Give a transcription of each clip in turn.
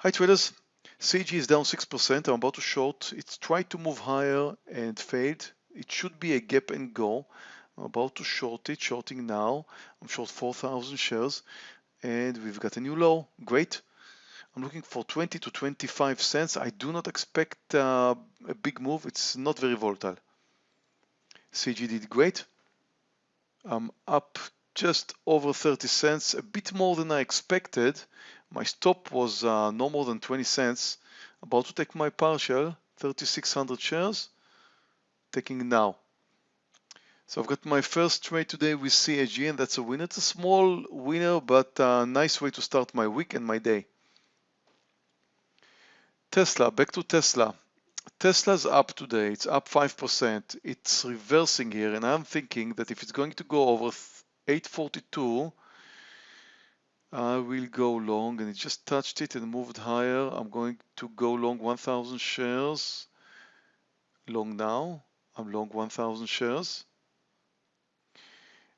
Hi traders, CG is down 6%. I'm about to short. It's tried to move higher and failed. It should be a gap and go. I'm about to short it, shorting now. I'm short 4,000 shares and we've got a new low. Great. I'm looking for 20 to 25 cents. I do not expect uh, a big move. It's not very volatile. CG did great. I'm up just over 30 cents, a bit more than I expected. My stop was uh, no more than 20 cents. About to take my partial, 3600 shares, taking now. So I've got my first trade today with CAG and that's a winner. It's a small winner, but a nice way to start my week and my day. Tesla, back to Tesla. Tesla's up today, it's up 5%. It's reversing here and I'm thinking that if it's going to go over 842, I will go long and it just touched it and moved higher. I'm going to go long 1000 shares. Long now. I'm long 1000 shares.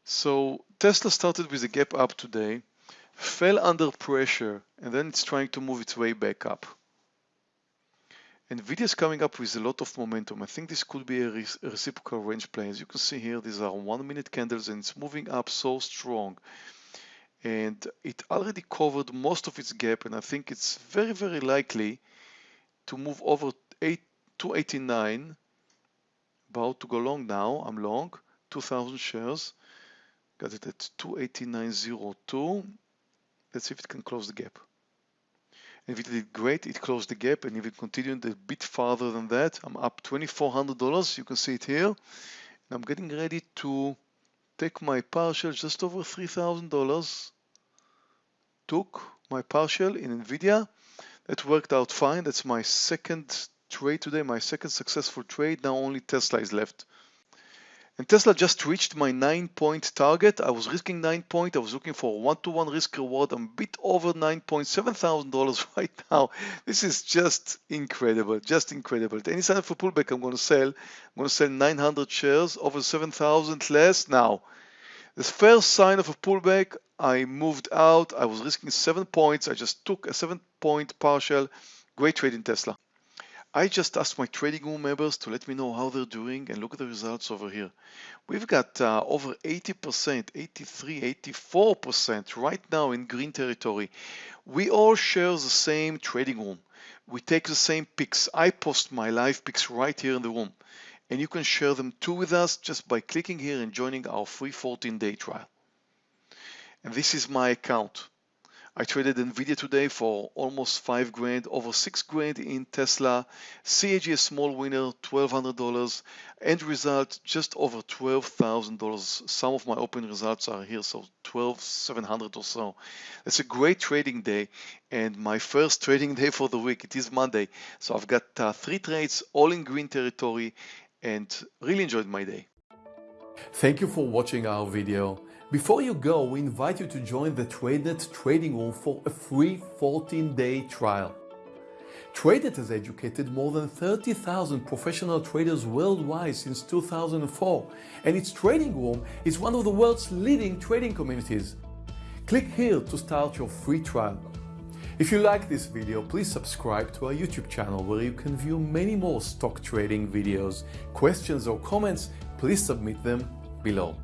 So Tesla started with a gap up today, fell under pressure, and then it's trying to move its way back up. NVIDIA is coming up with a lot of momentum. I think this could be a, re a reciprocal range play. As you can see here, these are one minute candles and it's moving up so strong. And it already covered most of its gap and I think it's very, very likely to move over 8 289. About to go long now. I'm long, 2000 shares. Got it at 289.02. Let's see if it can close the gap. If it did great, it closed the gap and if it continued a bit farther than that, I'm up $2,400. You can see it here. And I'm getting ready to take my partial just over $3,000. Took my partial in NVIDIA. That worked out fine. That's my second trade today, my second successful trade. Now only Tesla is left. And Tesla just reached my nine point target. I was risking nine point. I was looking for one to one risk reward. I'm a bit over nine point seven thousand dollars right now. This is just incredible, just incredible. At any sign of a pullback, I'm going to sell. I'm going to sell 900 shares over 7,000 less now. The first sign of a pullback, I moved out. I was risking seven points. I just took a seven point partial. Great trade in Tesla. I just asked my trading room members to let me know how they're doing and look at the results over here. We've got uh, over 80%, 83, 84% right now in green territory. We all share the same trading room. We take the same picks. I post my live picks right here in the room. And you can share them too with us just by clicking here and joining our free 14-day trial. And this is my account. I traded Nvidia today for almost five grand, over six grand in Tesla. CAG a small winner, $1,200. End result just over $12,000. Some of my open results are here, so 12,700 or so. It's a great trading day and my first trading day for the week. It is Monday, so I've got uh, three trades all in green territory and really enjoyed my day. Thank you for watching our video. Before you go, we invite you to join the TradeNet trading room for a free 14-day trial. TradeNet has educated more than 30,000 professional traders worldwide since 2004, and its trading room is one of the world's leading trading communities. Click here to start your free trial. If you like this video, please subscribe to our YouTube channel where you can view many more stock trading videos. Questions or comments, please submit them below.